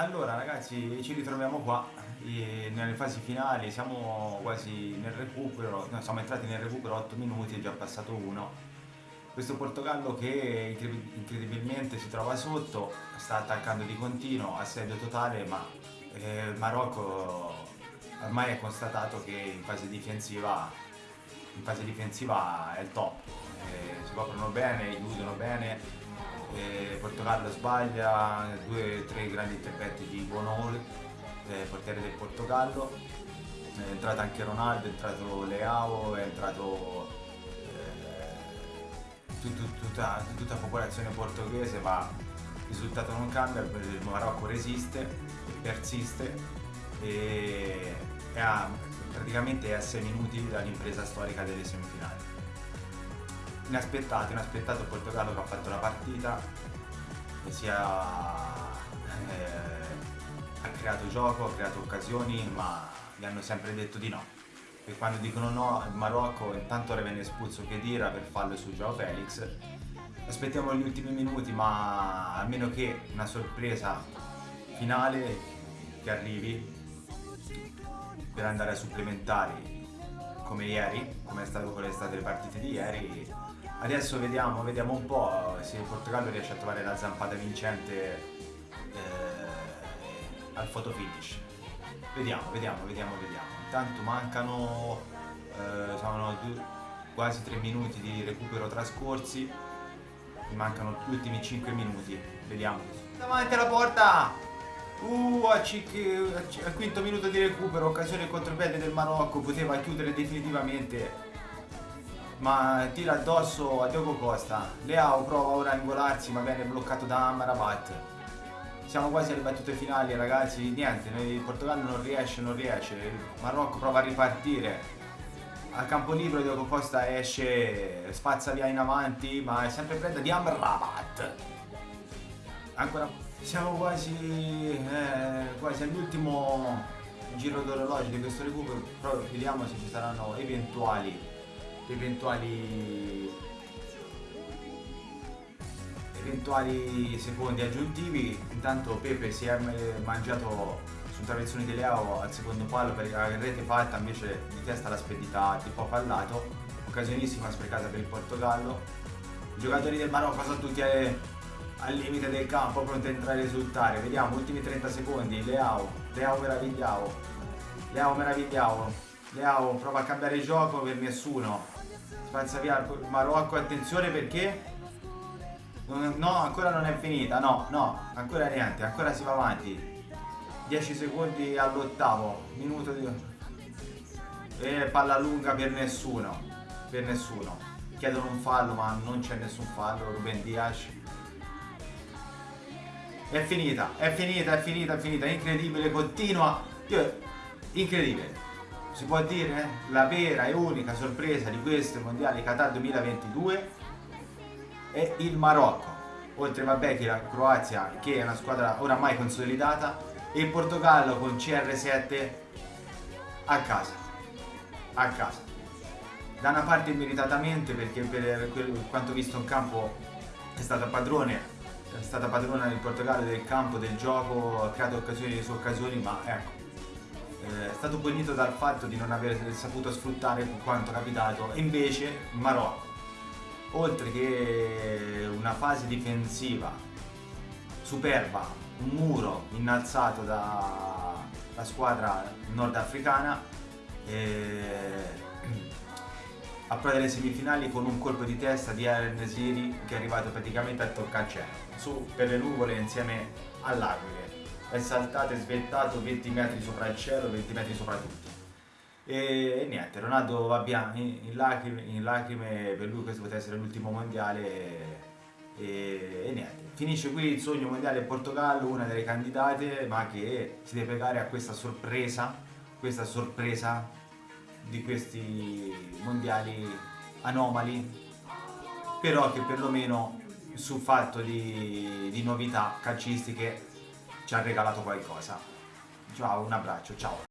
Allora ragazzi ci ritroviamo qua nelle fasi finali, siamo quasi nel recupero, no, siamo entrati nel recupero 8 minuti, è già passato uno. Questo Portogallo che incredibilmente si trova sotto, sta attaccando di continuo, assedio totale, ma eh, Marocco ormai è constatato che in fase difensiva, in fase difensiva è il top, eh, si coprono bene, chiudono bene, eh, Portogallo sbaglia, due o tre grandi interventi di Bonol, eh, portiere del Portogallo, è entrato anche Ronaldo, è entrato Leao, è entrato eh, tut, tutta, tutta la popolazione portoghese, ma il risultato non cambia, il Marocco resiste, persiste e, e ha praticamente a 6 minuti dall'impresa storica delle semifinali inaspettato, inaspettato il Portogallo che ha fatto la partita e sia, eh, ha creato gioco, ha creato occasioni ma gli hanno sempre detto di no. E quando dicono no il Marocco intanto ora viene espulso Khedira per fallo su Joao Felix. Aspettiamo gli ultimi minuti ma almeno che una sorpresa finale che arrivi per andare a supplementari come ieri, come è stato con le state le partite di ieri Adesso vediamo, vediamo un po' se il Portogallo riesce a trovare la zampata vincente eh, al photo finish. Vediamo, vediamo, vediamo, vediamo. Intanto mancano eh, sono quasi 3 minuti di recupero trascorsi. Mi mancano gli ultimi 5 minuti. Vediamo. Davanti alla porta! Uh, al quinto minuto di recupero, occasione contropiede del Marocco, poteva chiudere definitivamente ma tira addosso a Diogo Costa. Leao prova ora a ingolarsi ma viene bloccato da Amarabat. Siamo quasi alle battute finali ragazzi, niente, il Portogallo non riesce, non riesce, il Marocco prova a ripartire. Al campo libero Diogo Costa esce, spazza via in avanti, ma è sempre preda di Amrabat. Ancora, siamo quasi, eh, quasi all'ultimo giro d'orologio di questo recupero, però vediamo se ci saranno eventuali eventuali eventuali secondi aggiuntivi. Intanto Pepe si è mangiato su traversoni di Leao al secondo palo per la rete fatta invece di testa l'ha spedita tipo fallato. Occasionissima sprecata per il Portogallo. I giocatori del Marocco sono tutti al limite del campo pronti a entrare a risultare vediamo ultimi 30 secondi. Leao Leao meravigliao. Leao meravigliao Leao prova a cambiare il gioco per nessuno. Spazza via Marocco, attenzione perché no, ancora non è finita, no, no, ancora niente, ancora si va avanti. 10 secondi all'ottavo minuto di... e palla lunga per nessuno per nessuno. Chiedono un fallo ma non c'è nessun fallo Ruben Dias è finita, è finita, è finita, è finita, incredibile, continua. Incredibile si può dire la vera e unica sorpresa di questo mondiale Qatar 2022 è il Marocco. Oltre vabbè che la Croazia che è una squadra oramai consolidata e il Portogallo con CR7 a casa. A casa. Da una parte meritatamente perché per quanto visto in campo è stata padrone è stata padrona del Portogallo del campo, del gioco, ha creato occasioni su occasioni, ma ecco, eh, è stato punito dal fatto di non aver saputo sfruttare quanto capitato. E invece Marocco. Oltre che una fase difensiva superba un muro innalzato dalla squadra nordafricana eh, approda alle semifinali con un colpo di testa di Aaron Nesiri che è arrivato praticamente a toccare il cielo su per le nuvole insieme all'Aquile è saltato e svettato 20 metri sopra il cielo, 20 metri sopra tutti. E, e niente, Ronaldo va via in, in, lacrime, in, lacrime, per lui questo poteva essere l'ultimo mondiale e, e, niente. Finisce qui il sogno mondiale Portogallo, una delle candidate, ma che si deve pregare a questa sorpresa, questa sorpresa di questi mondiali anomali, però che perlomeno sul fatto di, di novità calcistiche ci ha regalato qualcosa. Ciao, un abbraccio, ciao.